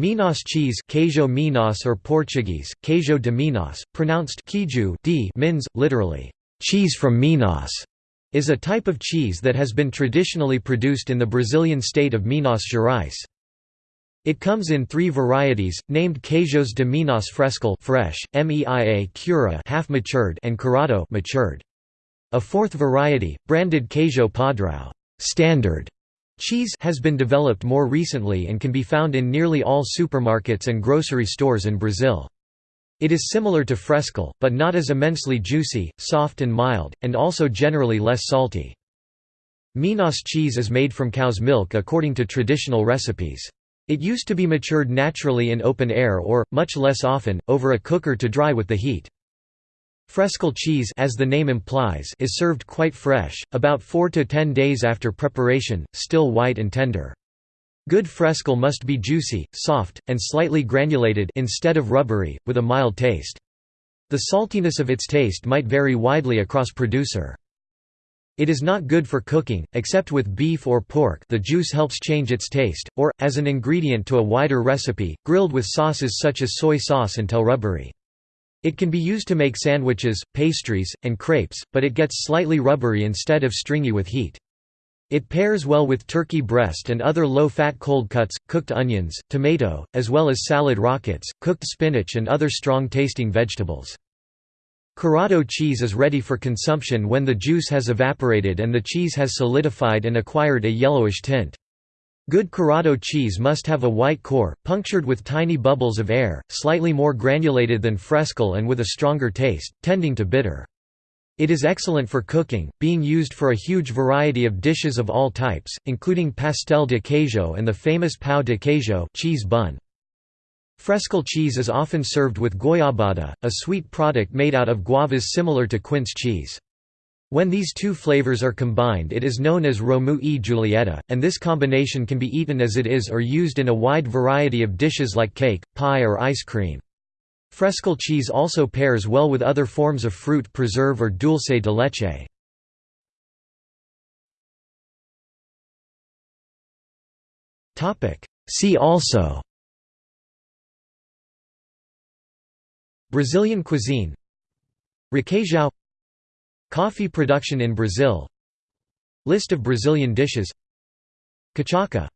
Minas cheese Queijo Minas or Portuguese, Queijo de Minas, pronounced Quiju d mins, literally, cheese from Minas, is a type of cheese that has been traditionally produced in the Brazilian state of Minas Gerais. It comes in three varieties, named Queijos de Minas Frescal fresh, meia cura half matured and curado matured. A fourth variety, branded Queijo Padrão standard Cheese has been developed more recently and can be found in nearly all supermarkets and grocery stores in Brazil. It is similar to Frescal, but not as immensely juicy, soft and mild, and also generally less salty. Minas cheese is made from cow's milk according to traditional recipes. It used to be matured naturally in open air or, much less often, over a cooker to dry with the heat. Frescal cheese as the name implies is served quite fresh, about 4 to 10 days after preparation, still white and tender. Good frescal must be juicy, soft, and slightly granulated instead of rubbery, with a mild taste. The saltiness of its taste might vary widely across producer. It is not good for cooking, except with beef or pork the juice helps change its taste, or, as an ingredient to a wider recipe, grilled with sauces such as soy sauce until rubbery. It can be used to make sandwiches, pastries, and crepes, but it gets slightly rubbery instead of stringy with heat. It pairs well with turkey breast and other low-fat cold cuts, cooked onions, tomato, as well as salad rockets, cooked spinach and other strong-tasting vegetables. Curado cheese is ready for consumption when the juice has evaporated and the cheese has solidified and acquired a yellowish tint. Good Curado cheese must have a white core, punctured with tiny bubbles of air, slightly more granulated than Frescal and with a stronger taste, tending to bitter. It is excellent for cooking, being used for a huge variety of dishes of all types, including pastel de queijo and the famous pão de queijo cheese bun. Frescal cheese is often served with goiabada, a sweet product made out of guavas similar to quince cheese. When these two flavors are combined it is known as Romeu e Julieta, and this combination can be eaten as it is or used in a wide variety of dishes like cake, pie or ice cream. Frescal cheese also pairs well with other forms of fruit preserve or dulce de leche. See also Brazilian cuisine Requeijão Coffee production in Brazil. List of Brazilian dishes. Cachaça